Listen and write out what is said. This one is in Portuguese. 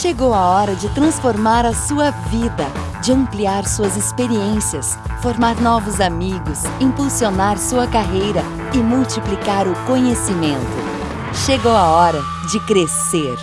Chegou a hora de transformar a sua vida, de ampliar suas experiências, formar novos amigos, impulsionar sua carreira e multiplicar o conhecimento. Chegou a hora de crescer.